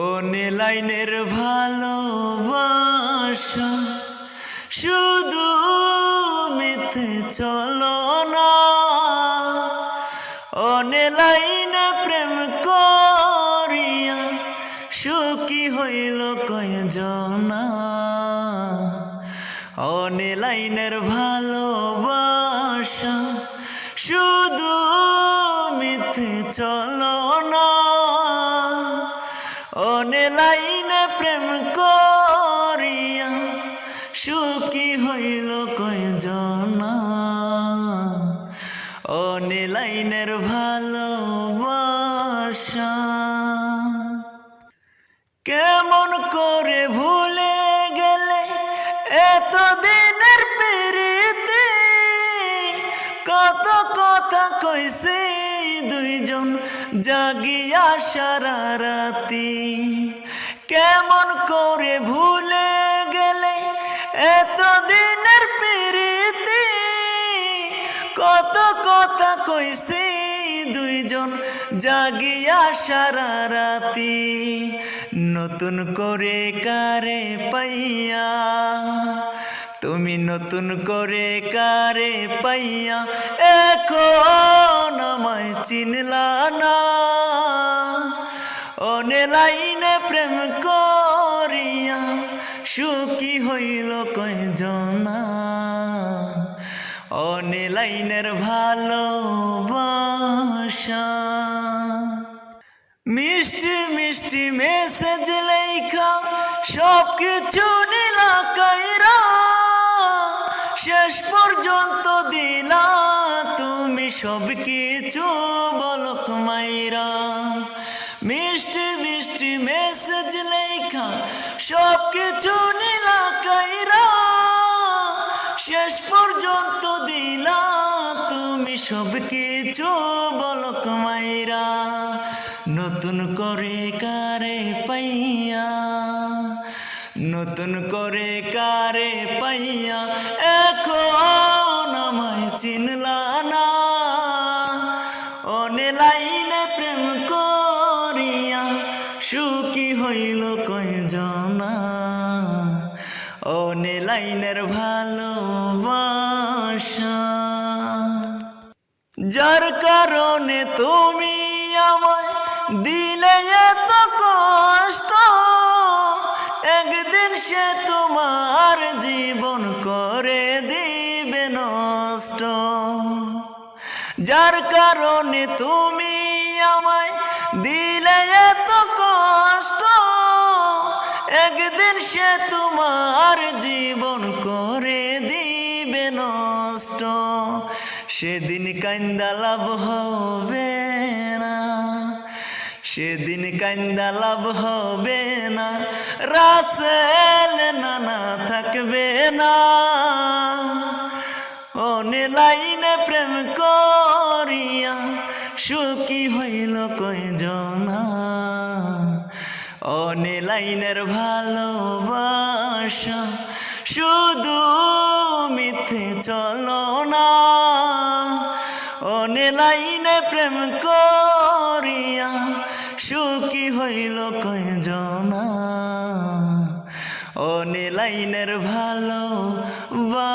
ও ভালোবাসা, শুধু মিথ্যে চলো না। লাইনে প্রেম করিয়া সুখী হইল কয়জনা। লাইনের ভালোবাসা, শুধু মিথ্যে চলো লাইনে প্রেম করিয়া সুখী হইল কয়জনা। অনে লাইনের ভালোবাসা। কেমন করে ভুলে গেলে এত দিনের পেরিতে। কত কথা কইছে দুইজন জাগিয়া সারা রাতি। কেমন করে ভুলে গেলে এত দিনের পেরিতে? কত কথা কইছে দুইজন জাগিয়া সারা রাতি, নতুন করে কারে পাইয়া? তুমি নতুন করে কারে পাইয়া, এখন আমায় চিনলা না। অনে লাইনে প্রেম করিয়া সুখী হইল কয়জনা। অনে লাইনের ভালোবাসা। মিষ্টি মিষ্টি মেসেজ লেখা সব কিছু নীলা শেষ পর্যন্ত দিলা তুমি সব কিছু বলক মাইরা। মিষ্টি মিষ্টি মেসেজ লেখা সব কিছু কাইরা শেষ পর্যন্ত দিলা তুমি সব কিছু বলক মাইরা। নতুন করে কারে পাইয়া, নতুন করে কারে পাইয়া, এখন আমায় চিনলা না। অনে লাইনে প্রেম করিয়া সুখী হইল কয়জনা? অনে লাইনের ভালোবাসা। যার কারণে তুমি আমায় দিলে এত কষ্ট, একদিন সে তোমার জীবন করে দিবে নষ্ট। যার কারণে তুমি আমায় দিলে তোমার জীবন করে দিবে নষ্ট। সেদিন কান্দা লাভ হবে না, সেদিন কান্দা লাভ হবে না। রাসেল নানা থাকবে না অনে লাইনে প্রেম করিয়া সুখী লাইনের ভালোবাসা শুধু মিথ্যে চলো না। অনে লাইনে প্রেম করিয়া সুখী হইল কয়জনা। অনে লাইনের ভালোবাসা